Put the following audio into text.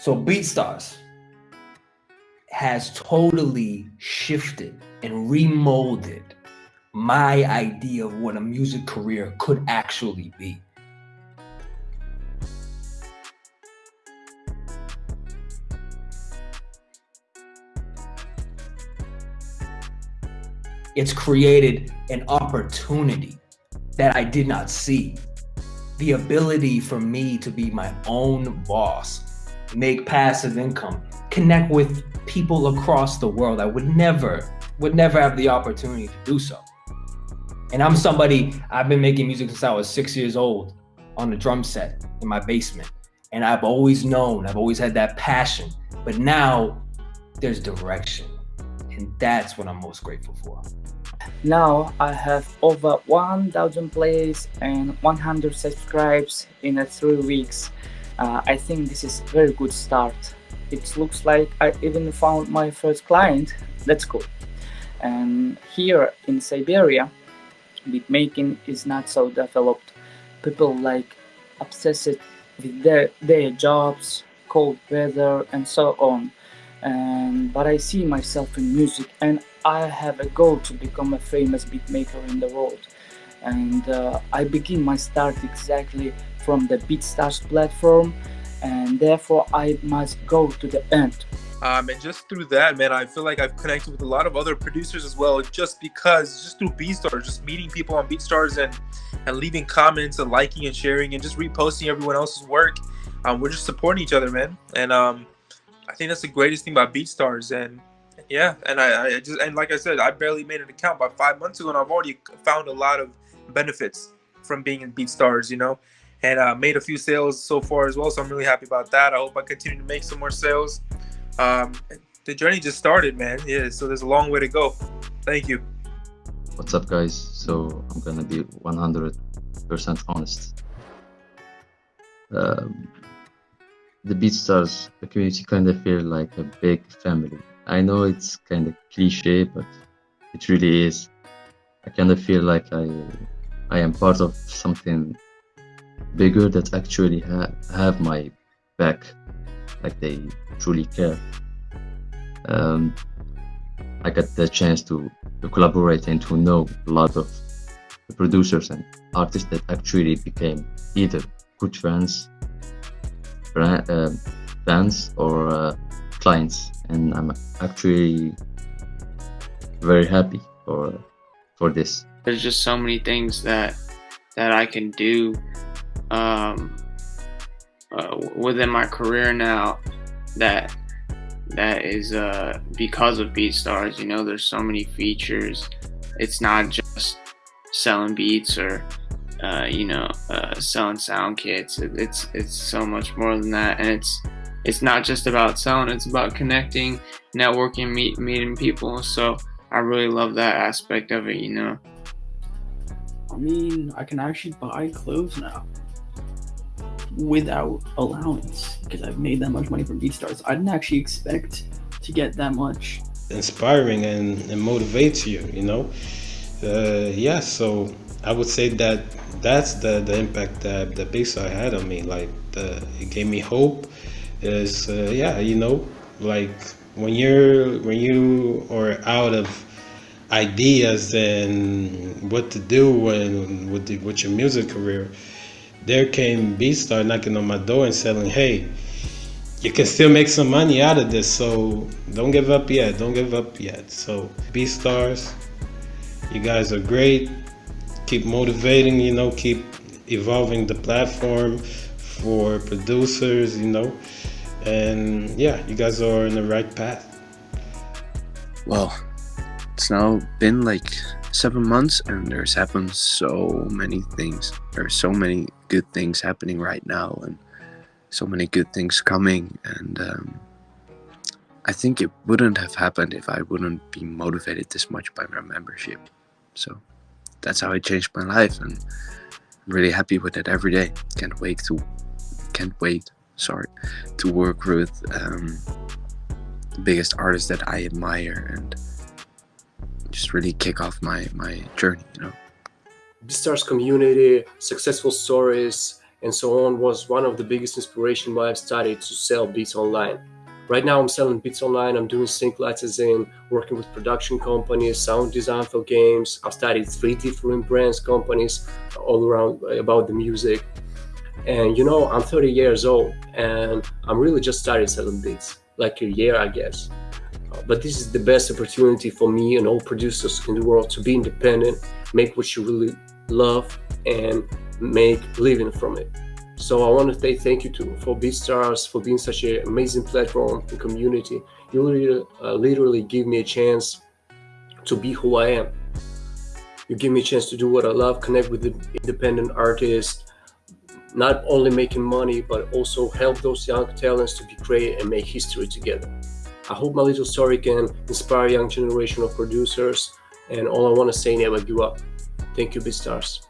So BeatStars has totally shifted and remolded my idea of what a music career could actually be. It's created an opportunity that I did not see. The ability for me to be my own boss, make passive income, connect with people across the world. I would never, would never have the opportunity to do so. And I'm somebody, I've been making music since I was six years old on the drum set in my basement. And I've always known, I've always had that passion. But now there's direction. And that's what I'm most grateful for. Now I have over 1000 plays and 100 subscribes in three weeks. Uh, I think this is a very good start. It looks like I even found my first client. That's cool. And here in Siberia, beatmaking is not so developed. People like obsessed with their, their jobs, cold weather and so on. And, but I see myself in music and I have a goal to become a famous beatmaker in the world. And uh, I begin my start exactly from the BeatStars platform and therefore I must go to the end. Um, and just through that, man, I feel like I've connected with a lot of other producers as well, just because, just through BeatStars, just meeting people on BeatStars and and leaving comments and liking and sharing and just reposting everyone else's work. Um, we're just supporting each other, man. And um, I think that's the greatest thing about BeatStars. And yeah, and I, I just and like I said, I barely made an account by five months ago, and I've already found a lot of benefits from being in BeatStars, you know, and uh, made a few sales so far as well. So I'm really happy about that. I hope I continue to make some more sales. Um, the journey just started, man. Yeah, so there's a long way to go. Thank you. What's up, guys? So I'm gonna be 100% honest. Um, the BeatStars community kind of feel like a big family. I know it's kind of cliche, but it really is. I kind of feel like I I am part of something bigger that actually ha have my back, like they truly care. Um, I got the chance to, to collaborate and to know a lot of the producers and artists that actually became either good friends, brand, uh, or uh, clients, and I'm actually very happy for for this. There's just so many things that that I can do um, uh, within my career now that that is uh, because of BeatStars. You know, there's so many features. It's not just selling beats or uh, you know uh, selling sound kits. It's it's so much more than that, and it's it's not just about selling. It's about connecting, networking, meet, meeting people. So I really love that aspect of it. You know. I mean, I can actually buy clothes now without allowance because I've made that much money from BeatStars. I didn't actually expect to get that much. Inspiring and, and motivates you, you know? Uh, yeah, so I would say that that's the, the impact that the BeatStars had on me. Like, the, it gave me hope. Is uh, yeah, you know, like when you're when you are out of ideas and what to do and with the, with your music career, there came BeatStar knocking on my door and saying, hey, you can still make some money out of this, so don't give up yet. Don't give up yet. So BeatStars, you guys are great. Keep motivating, you know, keep evolving the platform for producers, you know. And yeah, you guys are in the right path. Well, it's now been like seven months and there's happened so many things. There's so many good things happening right now and so many good things coming. And um, I think it wouldn't have happened if I wouldn't be motivated this much by my membership. So that's how I changed my life and I'm really happy with it every day. Can't wait to, can't wait, sorry, to work with um, the biggest artists that I admire and just really kick off my my journey you know BeatStars community successful stories and so on was one of the biggest inspiration why I've started to sell beats online. Right now, I'm selling beats online. I'm doing sync licensing, working with production companies, sound design for games. I've studied three different brands, companies all around uh, about the music. And you know, I'm 30 years old and I'm really just started selling beats, like a year, I guess. But this is the best opportunity for me and all producers in the world to be independent, make what you really love, and make living from it. So I want to say thank you to for BeatStars for being such an amazing platform and community. You literally, uh, literally give me a chance to be who I am. You give me a chance to do what I love, connect with the independent artists, not only making money, but also help those young talents to be great and make history together. I hope my little story can inspire young generation of producers. And all I want to say, never give up. Thank you, BeatStars.